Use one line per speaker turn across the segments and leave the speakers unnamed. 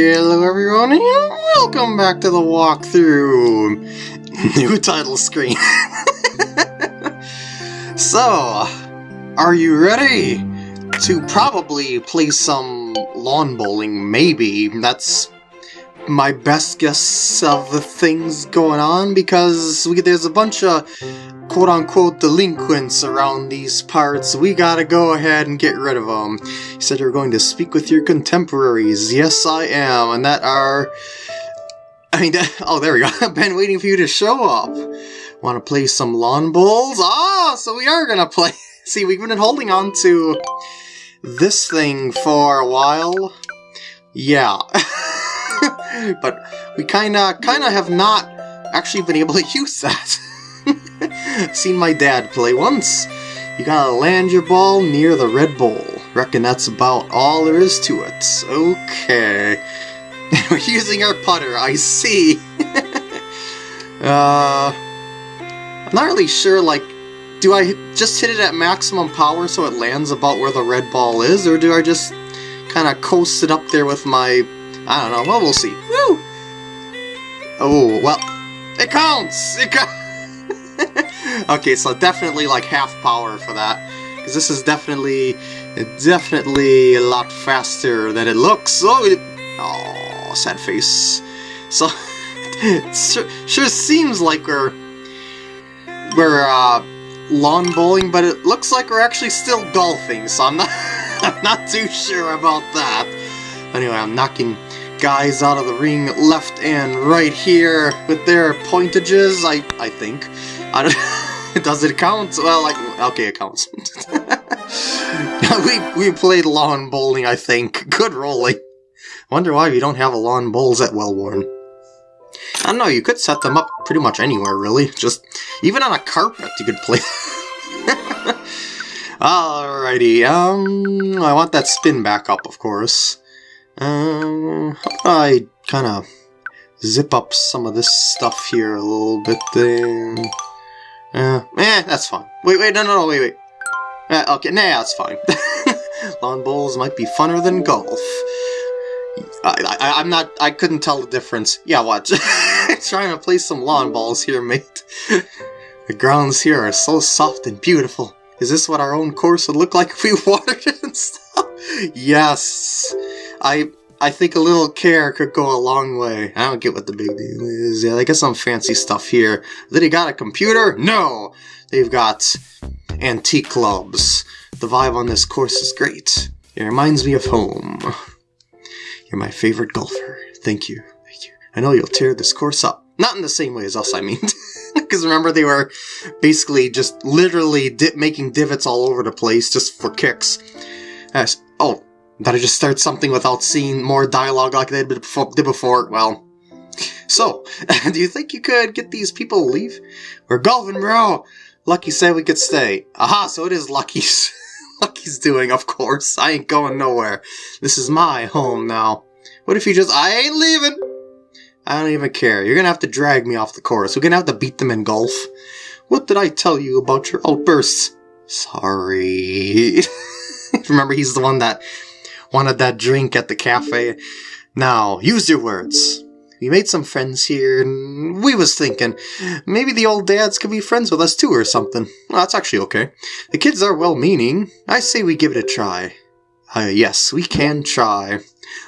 Hello everyone and welcome back to the walkthrough. New title screen. so, are you ready to probably play some lawn bowling? Maybe. That's my best guess of the things going on because we, there's a bunch of quote-unquote delinquents around these parts, we gotta go ahead and get rid of them. He said you're going to speak with your contemporaries. Yes, I am, and that are... I mean, oh, there we go. I've been waiting for you to show up. Want to play some lawn bowls? Ah, so we are gonna play. See, we've been holding on to this thing for a while. Yeah. but we kinda, kinda have not actually been able to use that. Seen my dad play once. You gotta land your ball near the red bowl. Reckon that's about all there is to it. Okay. We're using our putter, I see. uh, I'm not really sure, like, do I just hit it at maximum power so it lands about where the red ball is, or do I just kind of coast it up there with my... I don't know, well, we'll see. Woo! Oh, well, it counts! It counts! okay, so definitely like half power for that. Because this is definitely, definitely a lot faster than it looks. Oh, it, oh sad face. So, it sure, sure seems like we're, we're uh, lawn bowling, but it looks like we're actually still golfing, so I'm not, I'm not too sure about that. Anyway, I'm knocking guys out of the ring left and right here with their pointages, I, I think. Does it count? Well, like, okay, it counts. we, we played lawn bowling, I think. Good rolling. Wonder why we don't have a lawn bowls at Wellworn. I don't know, you could set them up pretty much anywhere, really. Just, even on a carpet you could play. Alrighty, um, I want that spin back up, of course. Um, I kind of zip up some of this stuff here a little bit there. Uh, eh, that's fine. Wait, wait, no, no, no, wait, wait. Uh, okay, nah, that's fine. Lawn bowls might be funner than golf. I, I, I'm not, I couldn't tell the difference. Yeah, watch. Trying to play some lawn balls here, mate. the grounds here are so soft and beautiful. Is this what our own course would look like if we watered it and stuff? Yes. I I think a little care could go a long way. I don't get what the big deal is. Yeah, they got some fancy stuff here. Then he got a computer? No! They've got antique clubs. The vibe on this course is great. It reminds me of home. You're my favorite golfer. Thank you. Thank you. I know you'll tear this course up. Not in the same way as us, I mean. Because remember, they were basically just literally di making divots all over the place just for kicks. As, oh, did I just start something without seeing more dialogue like they did before? Well, so, do you think you could get these people to leave? We're golfing, bro! Lucky said we could stay. Aha, so it is Lucky's. Lucky's doing, of course. I ain't going nowhere. This is my home now. What if you just- I ain't leaving! I don't even care. You're gonna have to drag me off the course. We're gonna have to beat them in golf. What did I tell you about your outbursts? Sorry. Remember, he's the one that wanted that drink at the cafe. Now, use your words. We made some friends here, and we was thinking, maybe the old dads could be friends with us too or something. Well, that's actually okay. The kids are well-meaning. I say we give it a try. Uh, yes, we can try.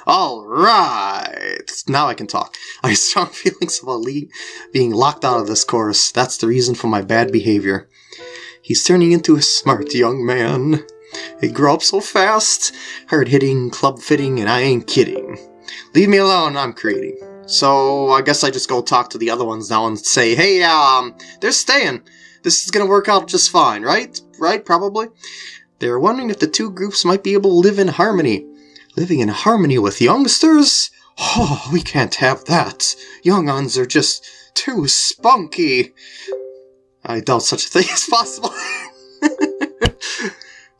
Alright! Now I can talk. I have strong feelings about being locked out of this course. That's the reason for my bad behavior. He's turning into a smart young man. He grew up so fast. Hard hitting, club fitting, and I ain't kidding. Leave me alone, I'm creating. So I guess I just go talk to the other ones now and say, hey, um, they're staying. This is gonna work out just fine, right? Right, probably? They're wondering if the two groups might be able to live in harmony. Living in harmony with youngsters? Oh, we can't have that. Young uns are just too spunky. I doubt such a thing is possible.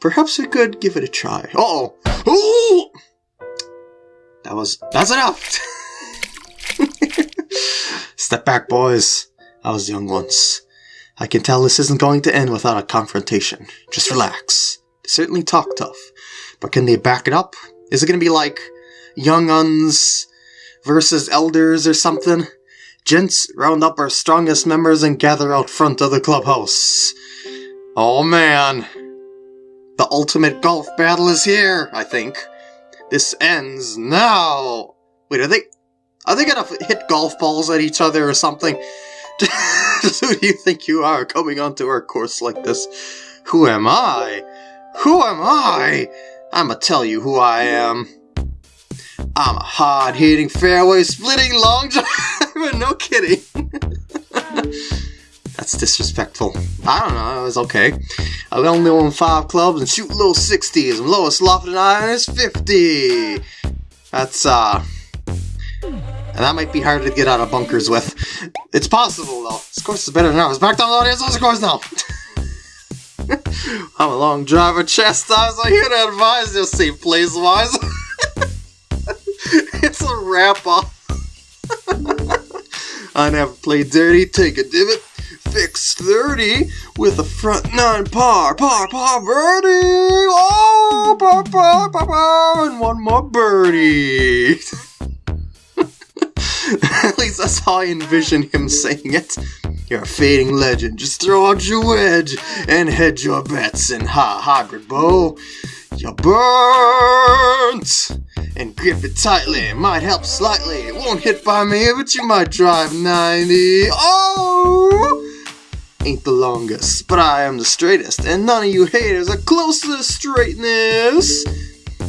Perhaps we could give it a try. Uh oh Ooh! That was... That's enough! Step back, boys. I was young once. I can tell this isn't going to end without a confrontation. Just relax. They certainly talk tough. But can they back it up? Is it going to be like Young Uns versus elders or something. Gents, round up our strongest members and gather out front of the clubhouse. Oh man. The ultimate golf battle is here, I think. This ends now. Wait, are they are they gonna hit golf balls at each other or something? Who do you think you are coming onto our course like this? Who am I? Who am I? I'ma tell you who I am. I'm a hard hitting, fairway splitting, long driver. no kidding. That's disrespectful. I don't know, it was okay. I only own five clubs and shoot low 60s, and lowest lofted iron is 50. That's, uh. And that might be hard to get out of bunkers with. It's possible, though. This course is better now. It's back down the audience the course now. I'm a long driver, chastise. I here to advise you, see, plays wise. it's a wrap up. I never play dirty, take a divot, fix 30 with a front nine par, par, par, birdie! Oh, par, par, par, par, and one more birdie! At least that's how I envision him saying it. You're a fading legend, just throw out your wedge and hedge your bets in high hybrid bow. You're burnt! And grip it tightly, might help slightly. It won't hit by me, but you might drive 90. Oh! Ain't the longest, but I am the straightest, and none of you haters are close to the straightness.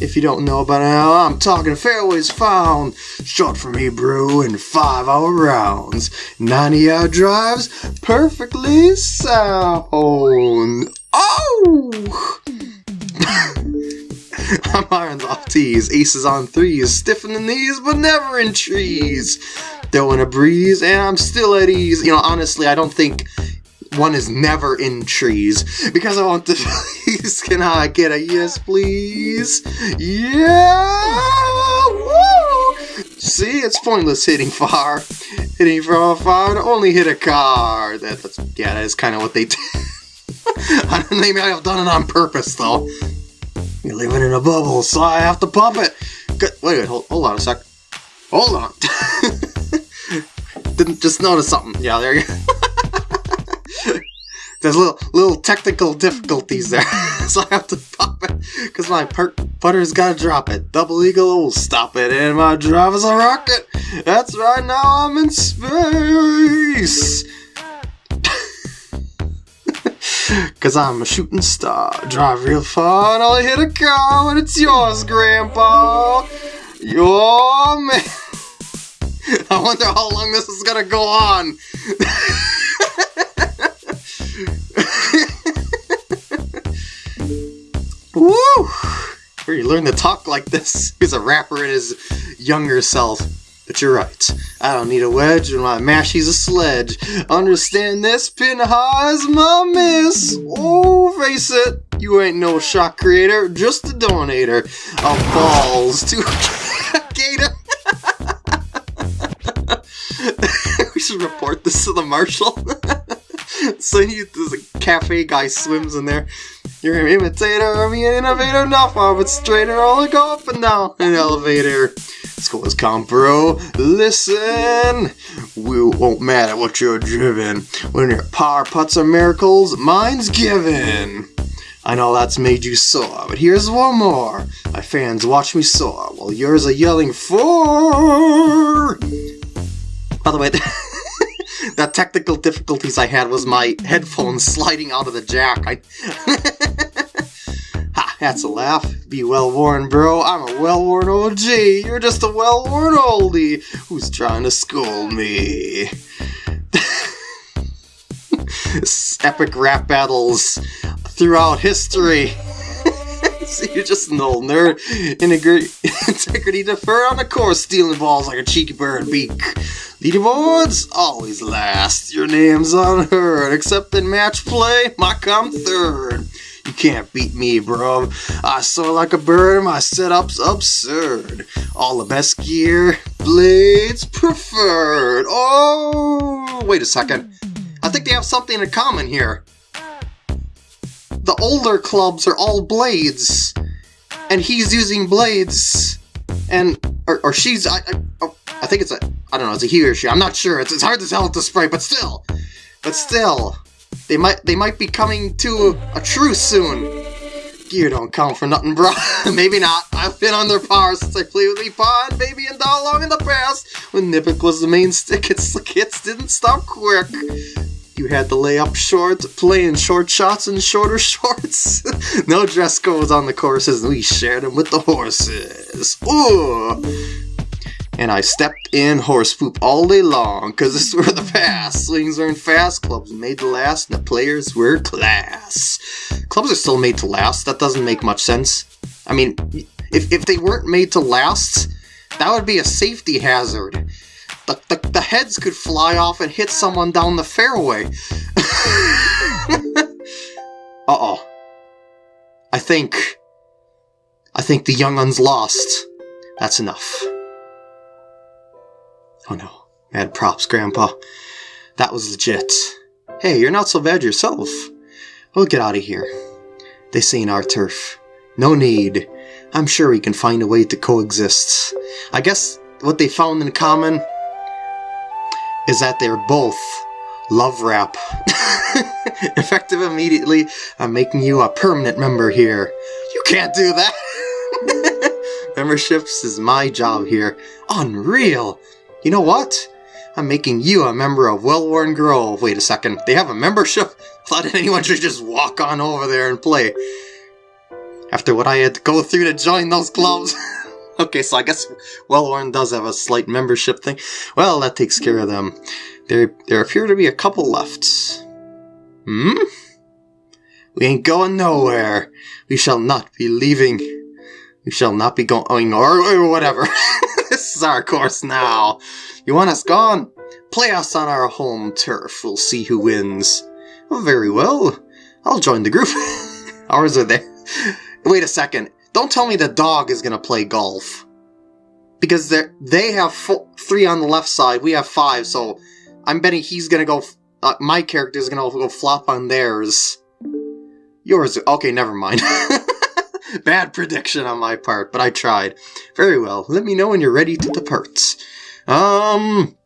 If you don't know about how I'm talking fairways found, short from Hebrew in five hour rounds, 90 yard drives, perfectly sound. Oh! I'm irons off tees, aces on threes, stiff in the knees, but never in trees. Throwing a breeze, and I'm still at ease. You know, honestly, I don't think one is never in trees because I want to please can I get a yes please? Yeah Woo! see it's pointless hitting far hitting from far to only hit a car. That, that's yeah that is kind of what they did I don't think I have done it on purpose though. You're living in a bubble so I have to pump it. Good. wait wait hold, hold on a sec. Hold on. Didn't just notice something. Yeah there you go there's little little technical difficulties there, so I have to pop it because my putter's gotta drop it. Double eagle will stop it, and my drive is a rocket. That's right, now I'm in space. Cause I'm a shooting star, drive real far, and I'll hit a car and it's yours, Grandpa. Your man. I wonder how long this is gonna go on. Woo! Where you learn to talk like this? He's a rapper in his younger self. But you're right. I don't need a wedge when my mashie's a sledge. Understand this? Pin high's my miss. Oh, face it. You ain't no shot creator, just a donator of balls to Gator. we should report this to the marshal. so he, the cafe guy swims in there. You're an imitator, me an innovator, not far but straighter, all go up and down an elevator. School is calm, bro. Listen, we won't matter what you're driven. When your power putts are miracles, mine's given. I know that's made you sore, but here's one more. My fans watch me soar, while yours are yelling for. By the way, the technical difficulties I had was my headphones sliding out of the jack. I ha, that's a laugh. Be well-worn, bro. I'm a well-worn OG. You're just a well-worn oldie who's trying to school me. Epic rap battles throughout history. so you're just an old nerd. Integrity defer on the course, stealing balls like a cheeky bird beak. Leaderboards always last. Your name's unheard. Except in match play, my come third. You can't beat me, bro. I soar like a bird, my setup's absurd. All the best gear, blades preferred. Oh, wait a second. I think they have something in common here. The older clubs are all blades, and he's using blades, and or, or she's. I, I, oh, I think it's a, I don't know, it's a he or she. I'm not sure. It's, it's hard to tell with the sprite, but still, but still, they might they might be coming to a, a truce soon. Gear don't count for nothing, bro. Maybe not. I've been on their power since I played with Epon, baby, and how long in the past. When niblick was the main stick, its hits didn't stop quick. You had to lay up short, playing short shots and shorter shorts. no dress codes on the courses, and we shared them with the horses. Ooh! And I stepped in horse poop all day long, cause this were the past. Swings weren't fast, clubs made to last, and the players were class. Clubs are still made to last, that doesn't make much sense. I mean, if, if they weren't made to last, that would be a safety hazard. The, the, the heads could fly off and hit someone down the fairway. Uh-oh. I think... I think the young un's lost. That's enough. Oh no. Mad props, Grandpa. That was legit. Hey, you're not so bad yourself. We'll get out of here. This ain't our turf. No need. I'm sure we can find a way to coexist. I guess what they found in common is that they're both love rap. Effective immediately, I'm making you a permanent member here. You can't do that! Memberships is my job here. Unreal! You know what? I'm making you a member of Wellworn Grove. Wait a second, they have a membership? I thought anyone should just walk on over there and play. After what I had to go through to join those clubs. okay, so I guess Wellworn does have a slight membership thing. Well, that takes care of them. There, there appear to be a couple left. Hmm? We ain't going nowhere. We shall not be leaving. We shall not be going, or, or whatever. this is our course now. You want us gone? Play us on our home turf. We'll see who wins. Oh, very well. I'll join the group. Ours are there. Wait a second. Don't tell me the dog is going to play golf. Because they have three on the left side, we have five, so I'm betting he's going to go... Uh, my character is going to go flop on theirs. Yours... Okay, never mind. Bad prediction on my part, but I tried. Very well, let me know when you're ready to depart. Um...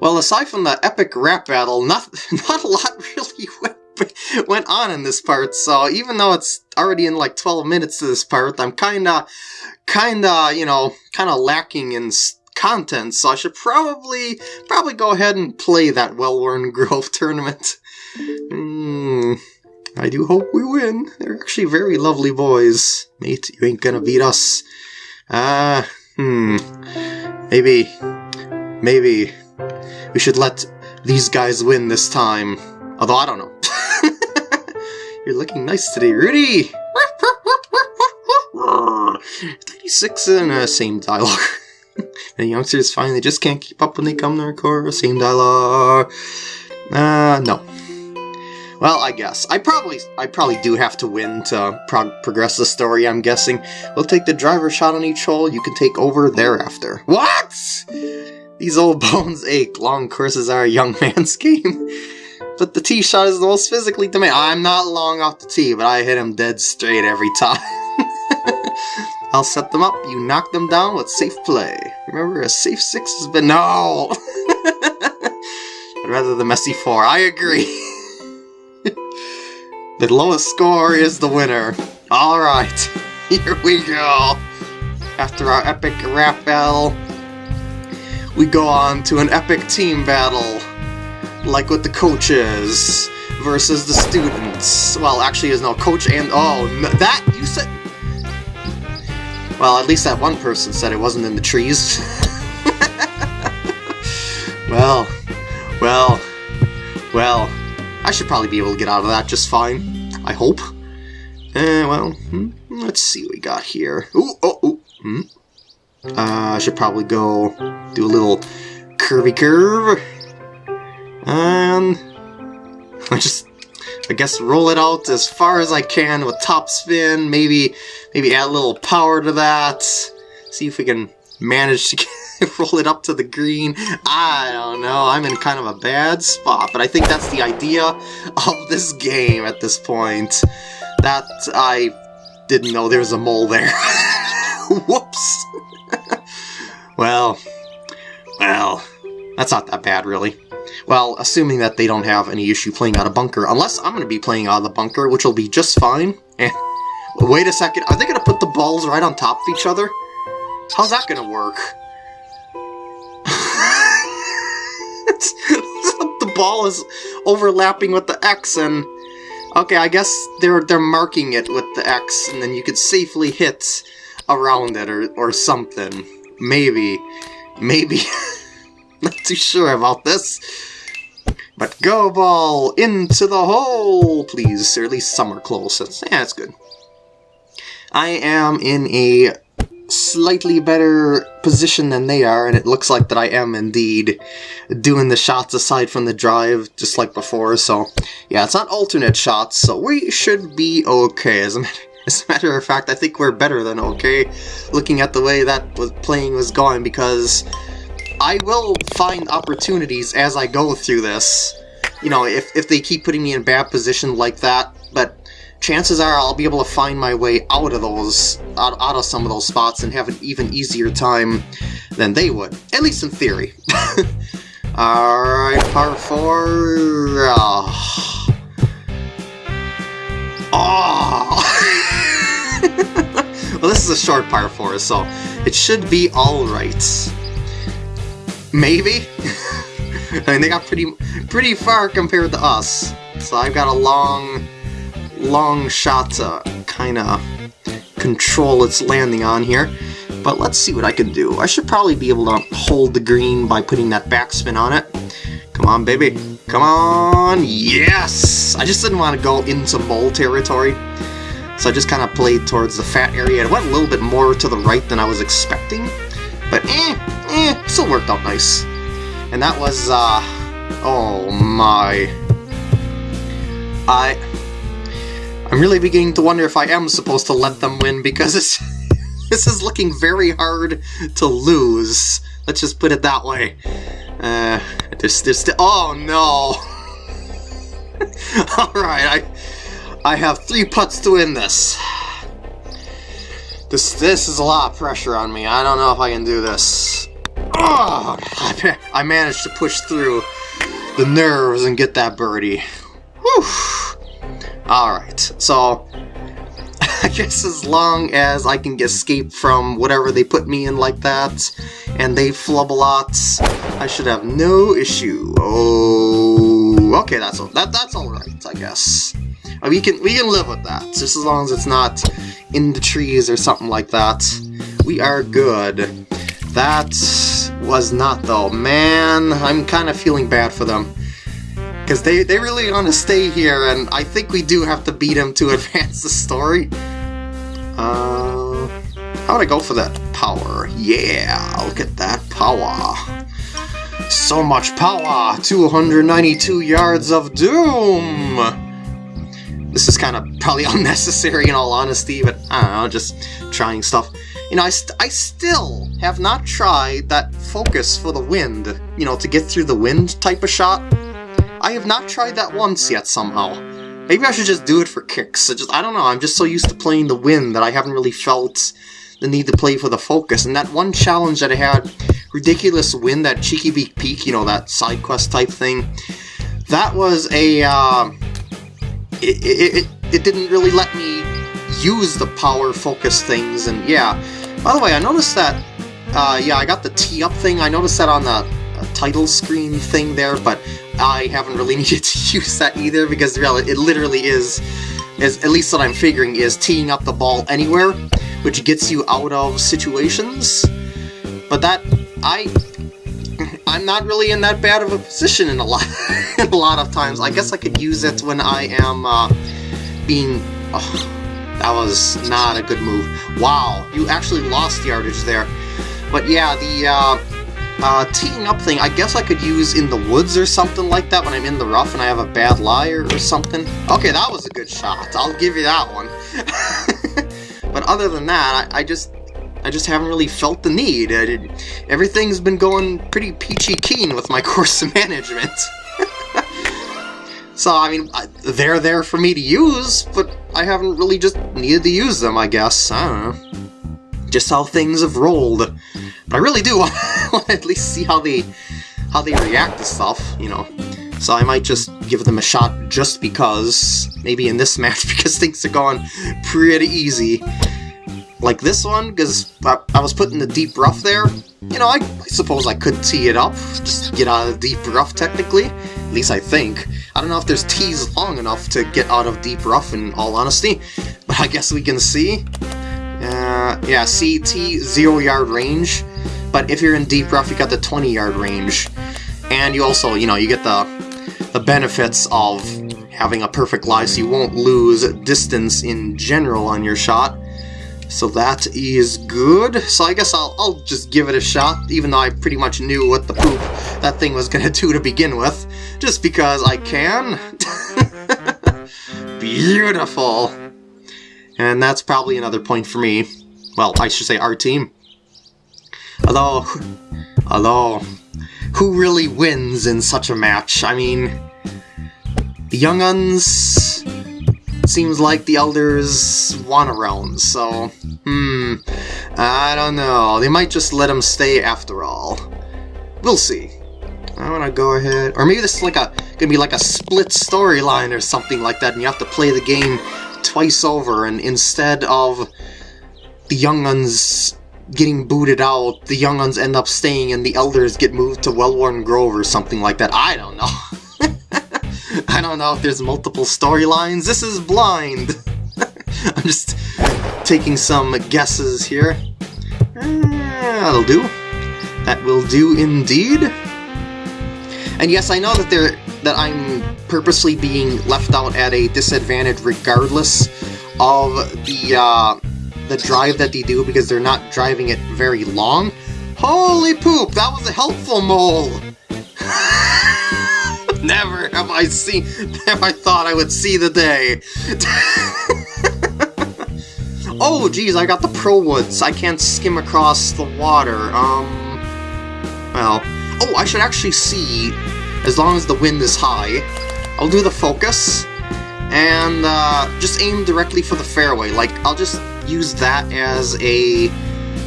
Well, aside from the epic rap battle, not, not a lot really went, went on in this part, so even though it's already in like 12 minutes to this part, I'm kinda, kinda, you know, kinda lacking in content, so I should probably, probably go ahead and play that Wellworn Grove tournament. Hmm... I do hope we win. They're actually very lovely boys. Mate, you ain't gonna beat us. Ah, uh, hmm. Maybe, maybe we should let these guys win this time. Although, I don't know. You're looking nice today, Rudy! 36 and uh, same dialogue. the youngsters find they just can't keep up when they come to our. Same dialogue. Uh, no. Well, I guess. I probably I probably do have to win to pro progress the story, I'm guessing. We'll take the driver shot on each hole, you can take over thereafter. What?! These old bones ache. Long courses are a young man's game. But the tee shot is the most physically demanding. I'm not long off the tee, but I hit him dead straight every time. I'll set them up, you knock them down with safe play. Remember, a safe six has been- No! rather the messy four. I agree. The lowest score is the winner. Alright, here we go. After our epic rap battle, we go on to an epic team battle. Like with the coaches versus the students. Well, actually there's no coach and... Oh, that... You said... Well, at least that one person said it wasn't in the trees. well, well, well... I should probably be able to get out of that just fine. I hope. Uh, well, hmm, let's see what we got here. Ooh, oh, ooh, hmm. Uh, I should probably go do a little curvy curve. And I just, I guess, roll it out as far as I can with top spin. Maybe, maybe add a little power to that. See if we can manage to get roll it up to the green. I don't know. I'm in kind of a bad spot, but I think that's the idea of this game at this point. That I didn't know there was a mole there. Whoops. well, Well, that's not that bad, really. Well, assuming that they don't have any issue playing out of bunker, unless I'm going to be playing out of the bunker, which will be just fine. And wait a second, are they going to put the balls right on top of each other? How's that going to work? the ball is overlapping with the X, and okay, I guess they're they're marking it with the X, and then you could safely hit around it or or something. Maybe, maybe. Not too sure about this. But go ball into the hole, please. Or at least close. That's, yeah, that's good. I am in a slightly better position than they are, and it looks like that I am indeed doing the shots aside from the drive, just like before, so yeah, it's not alternate shots, so we should be okay. As a, matter, as a matter of fact, I think we're better than okay, looking at the way that was playing was going, because I will find opportunities as I go through this, you know, if, if they keep putting me in bad position like that, chances are I'll be able to find my way out of those, out, out of some of those spots and have an even easier time than they would. At least in theory. Alright, part 4... Oh. oh. well, this is a short part 4, so it should be alright. Maybe? I mean, they got pretty, pretty far compared to us. So I've got a long long shot to kind of control its landing on here. But let's see what I can do. I should probably be able to hold the green by putting that backspin on it. Come on, baby. Come on. Yes! I just didn't want to go into mole territory. So I just kind of played towards the fat area. It went a little bit more to the right than I was expecting. But eh, eh, still worked out nice. And that was, uh, oh my. I, I'm really beginning to wonder if I am supposed to let them win because this, is looking very hard to lose. Let's just put it that way. Uh, oh no! Alright, I, I have three putts to win this. This, this is a lot of pressure on me. I don't know if I can do this. Oh, I, I managed to push through the nerves and get that birdie. Whew. Alright, so I guess as long as I can escape from whatever they put me in like that, and they flub a lot, I should have no issue. Oh, okay, that's that that's all right, I guess. Uh, we can we can live with that, just as long as it's not in the trees or something like that. We are good. That was not though. Man, I'm kind of feeling bad for them. Because they, they really want to stay here, and I think we do have to beat them to advance the story. Uh, how would I go for that power? Yeah, look at that power. So much power! 292 yards of doom! This is kind of probably unnecessary in all honesty, but I don't know, just trying stuff. You know, I, st I still have not tried that focus for the wind, you know, to get through the wind type of shot. I have not tried that once yet somehow. Maybe I should just do it for kicks. I just I don't know, I'm just so used to playing the win that I haven't really felt the need to play for the focus. And that one challenge that I had, Ridiculous Win, that Cheeky Beak Peak, you know, that side quest type thing, that was a, uh, it, it, it, it didn't really let me use the power focus things, and yeah. By the way, I noticed that, uh, yeah, I got the tee up thing, I noticed that on the uh, title screen thing there, but I haven't really needed to use that either because really, it literally is, is, at least what I'm figuring, is teeing up the ball anywhere, which gets you out of situations. But that, I, I'm not really in that bad of a position in a lot, in a lot of times. I guess I could use it when I am uh, being, oh, that was not a good move. Wow, you actually lost yardage there. But yeah, the, uh, uh, teeing up thing, I guess I could use in the woods or something like that when I'm in the rough and I have a bad liar or something. Okay, that was a good shot. I'll give you that one. but other than that, I, I, just I just haven't really felt the need. Everything's been going pretty peachy keen with my course management. so, I mean, they're there for me to use, but I haven't really just needed to use them, I guess. I don't know. Just how things have rolled. But I really do want at least see how they how they react to stuff, you know. So I might just give them a shot just because, maybe in this match, because things are going pretty easy. Like this one, because I, I, was put in the deep rough there. You know, I, I suppose I could tee it up, just get out of deep rough technically. At least I think. I don't know if there's tees long enough to get out of deep rough in all honesty, but I guess we can see. Uh, yeah, CT, zero yard range, but if you're in deep rough, you got the 20 yard range. And you also, you know, you get the, the benefits of having a perfect lie, so you won't lose distance in general on your shot. So that is good. So I guess I'll, I'll just give it a shot, even though I pretty much knew what the poop that thing was going to do to begin with. Just because I can. Beautiful. And that's probably another point for me. Well, I should say our team. Although, although, who really wins in such a match? I mean, the Young Uns seems like the Elders want around, so, hmm, I don't know. They might just let him stay after all. We'll see. I want to go ahead, or maybe this is like a gonna be like a split storyline or something like that, and you have to play the game twice over, and instead of the Young Uns getting booted out, the Young Uns end up staying, and the Elders get moved to Wellworn Grove or something like that. I don't know. I don't know if there's multiple storylines. This is blind. I'm just taking some guesses here. Uh, that'll do. That will do indeed. And yes, I know that there that I'm purposely being left out at a disadvantage regardless of the uh, the drive that they do because they're not driving it very long. Holy poop, that was a helpful mole! never have I seen, never I thought I would see the day. oh, geez, I got the Pro Woods. I can't skim across the water. Um, well, Oh, I should actually see, as long as the wind is high, I'll do the focus, and uh, just aim directly for the fairway. Like, I'll just use that as a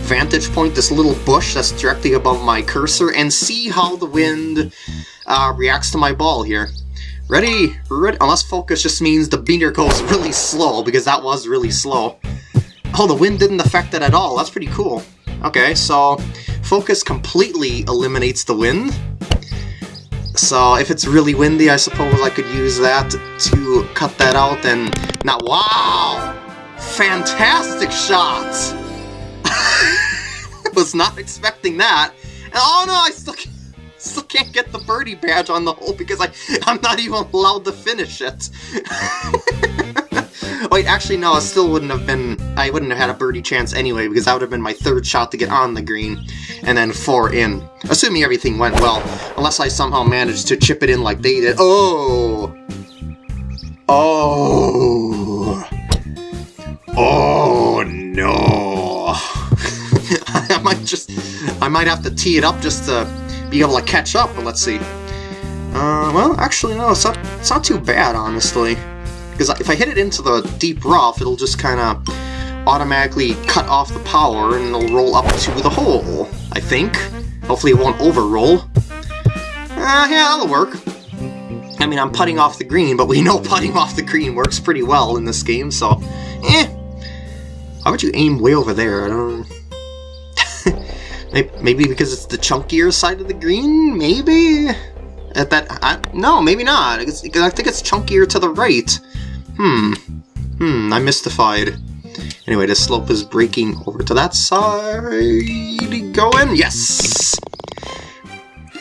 vantage point, this little bush that's directly above my cursor, and see how the wind uh, reacts to my ball here. Ready? Unless focus just means the meter goes really slow, because that was really slow. Oh, the wind didn't affect it at all. That's pretty cool. Okay, so focus completely eliminates the wind. So if it's really windy, I suppose I could use that to cut that out and... Now, wow! Fantastic shot! Was not expecting that. And, oh no, I still can't, still can't get the birdie badge on the hole because I, I'm not even allowed to finish it. Wait, actually, no, I still wouldn't have been... I wouldn't have had a birdie chance anyway, because that would have been my third shot to get on the green, and then four in. Assuming everything went well, unless I somehow managed to chip it in like they did. Oh! Oh! Oh, no! I might just... I might have to tee it up just to be able to catch up, but let's see. Uh, well, actually, no, it's not, it's not too bad, honestly. Because if I hit it into the deep rough, it'll just kind of automatically cut off the power and it'll roll up to the hole, I think. Hopefully it won't over-roll. Uh, yeah, that'll work. I mean, I'm putting off the green, but we know putting off the green works pretty well in this game, so... Eh. How about you aim way over there? I don't... maybe because it's the chunkier side of the green? Maybe? At that... I, no, maybe not. I think it's chunkier to the right. Hmm. Hmm, I'm mystified. Anyway, the slope is breaking over to that side. Going. Yes!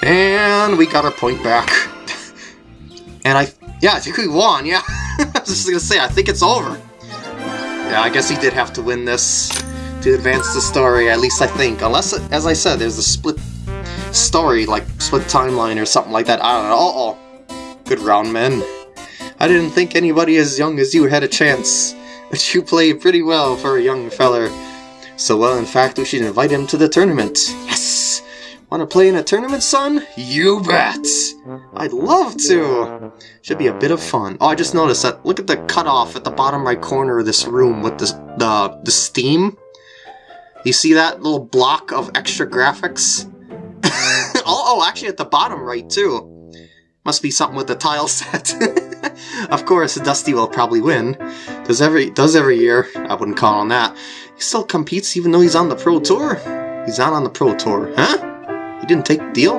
And we got our point back. and I... Yeah, I think we won, yeah. I was just gonna say, I think it's over. Yeah, I guess he did have to win this to advance the story, at least I think. Unless, as I said, there's a split story, like split timeline or something like that. I don't know. Uh-oh. Good round, man. I didn't think anybody as young as you had a chance, but you played pretty well for a young feller. So well, in fact, we should invite him to the tournament. Yes! Want to play in a tournament, son? You bet! I'd love to! Should be a bit of fun. Oh, I just noticed that. Look at the cutoff at the bottom right corner of this room with this, the, the steam. You see that little block of extra graphics? Oh, oh, actually at the bottom right, too. Must be something with the tile set. of course, Dusty will probably win. Does every does every year. I wouldn't call on that. He still competes even though he's on the Pro Tour. He's not on the Pro Tour, huh? He didn't take the deal?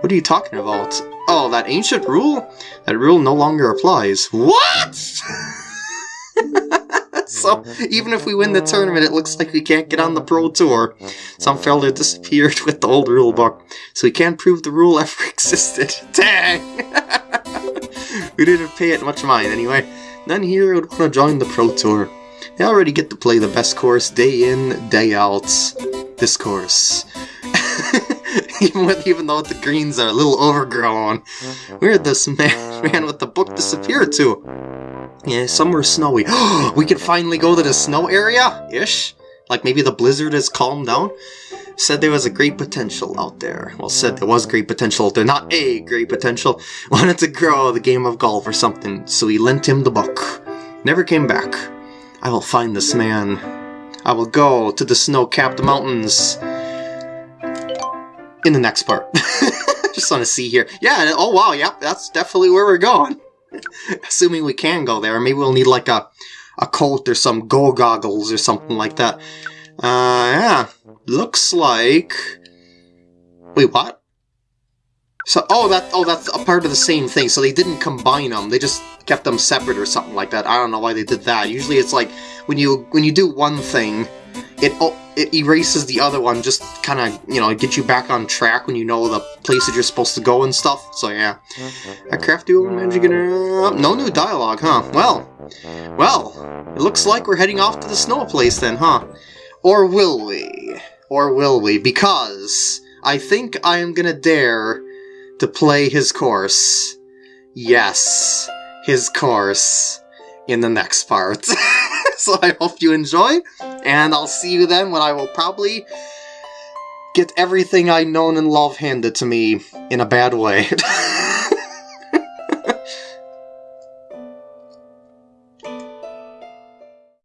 What are you talking about? Oh, that ancient rule? That rule no longer applies. What? so, even if we win the tournament, it looks like we can't get on the Pro Tour. Some fella disappeared with the old rule book, so we can't prove the rule ever existed. Dang! we didn't pay it much mind anyway. None here would want to join the Pro Tour. They already get to play the best course day in, day out. This course. even with even though the greens are a little overgrown. Where'd this man, man with the book disappear to? Yeah, somewhere snowy. we can finally go to the snow area? Ish? Like maybe the blizzard has calmed down? Said there was a great potential out there. Well, said there was great potential there, not a great potential. Wanted to grow the game of golf or something, so he lent him the book. Never came back. I will find this man. I will go to the snow-capped mountains in the next part. Just want to see here. Yeah, oh wow, yep, that's definitely where we're going. Assuming we can go there. Maybe we'll need like a, a coat or some go goggles or something like that. Uh, yeah. Looks like... Wait, what? So, oh, that, oh, that's a part of the same thing. So they didn't combine them. They just kept them separate or something like that. I don't know why they did that. Usually it's like when you when you do one thing, it oh, it erases the other one, just kind of, you know, get you back on track when you know the places you're supposed to go and stuff. So yeah. A crafty old magic uh, No new dialogue, huh? Well, well, it looks like we're heading off to the snow place then, huh? Or will we? Or will we? Because I think I am gonna dare to play his course. Yes, his course in the next part. so I hope you enjoy, and I'll see you then when I will probably get everything I know and love handed to me in a bad way.